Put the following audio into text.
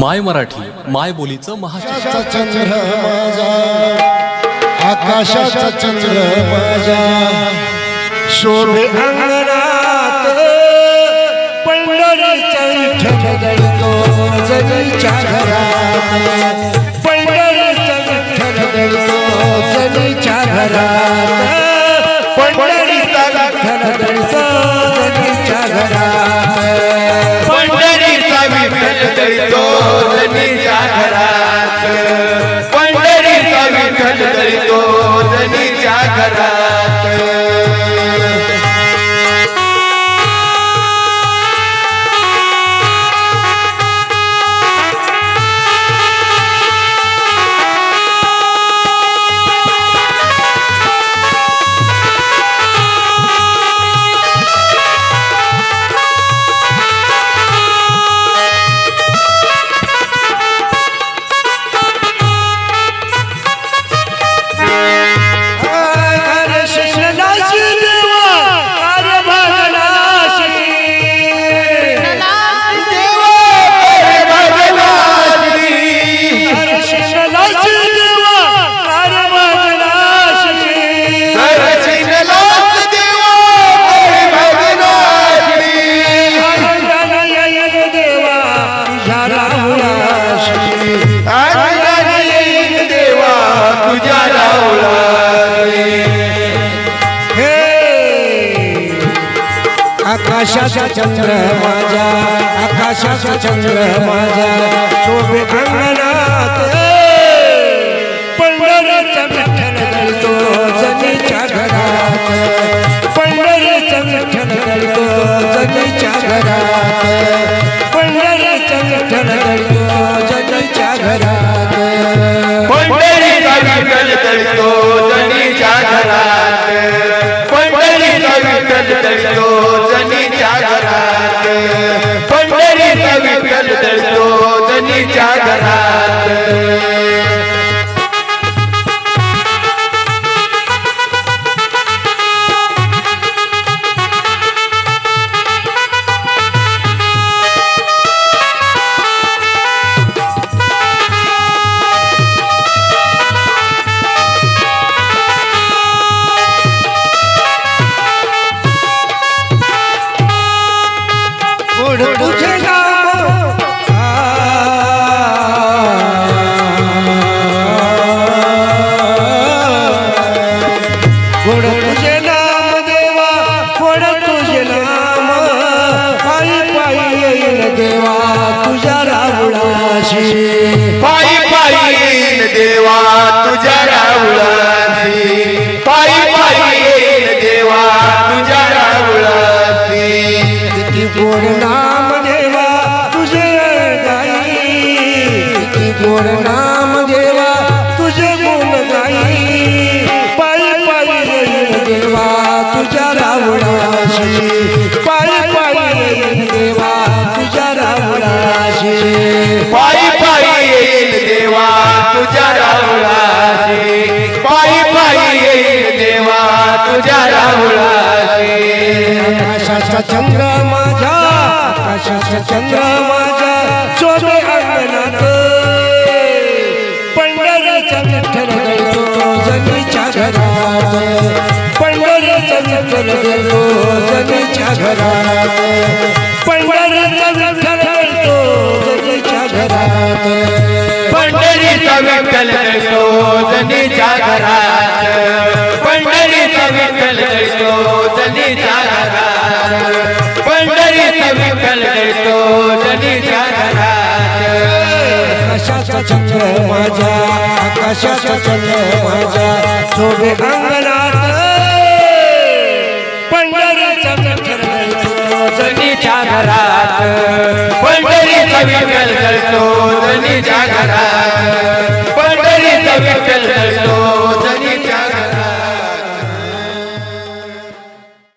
माय मराठी माय बोलीचं महाशासन चंद्र माझा आकाशाचा चंद्र माझा. शोभे अंगणात पंढरीचा विठ्ठल दळतो जनीच्या घरात. पंढरीचा विठ्ठल दळतो जनीच्या घरात. पंढरीचा विठ्ठल दळतो जनीच्या घरात. जनीच्या आकाशाचा चंद्र माझा आकाशाचा चंद्र माझा. शोभे अंगणात पंढरीचा विठ्ठल दळतो जनीच्या घरात. पंढरीचा विठ्ठल दळतो जनीच्या घरात. पंढरीचा विठ्ठल दळतो जनीच्या घरात. पंढरीचा विठ्ठल दळतो जनीच्या घरात. पंढरीचा विठ्ठल दळतो जनीच्या तुझे नाम. पायी पायी येईल देवा तुझ्या राहुळाशी पायी पायी येईन देवा तुझ्या पायी पायी येईन देवा तुझ्या रावळासी किती गोड नाम देवा तुझे गाई किती गोड नाम आकाशाचा चंद्र माझ्या आकाशाचा चंद्र माझ्या शोभे अंगणात. पंढरीचा विठ्ठल दळतो जनीच्या घरात. पंढरीचा विठ्ठल दळतो जनीच्या घरात. पंढरीचा विठ्ठल दळतो जनीच्या घरात. पंढरीचा विठ्ठल दळतो जनीच्या घरात. विठ्ठल दळतो जनीच्या घरात पंढरीचा विठ्ठल दळतो जनीच्या घरात आकाशाचा चंद्र हो माझा आकाशाचा चंद्र हो माझा शोभे अंगणात. पंढरीचा विठ्ठल दळतो जनीच्या घरात पंढरीचा विठ्ठल दळतो घरात पंढरीचा विठ्ठल